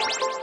you.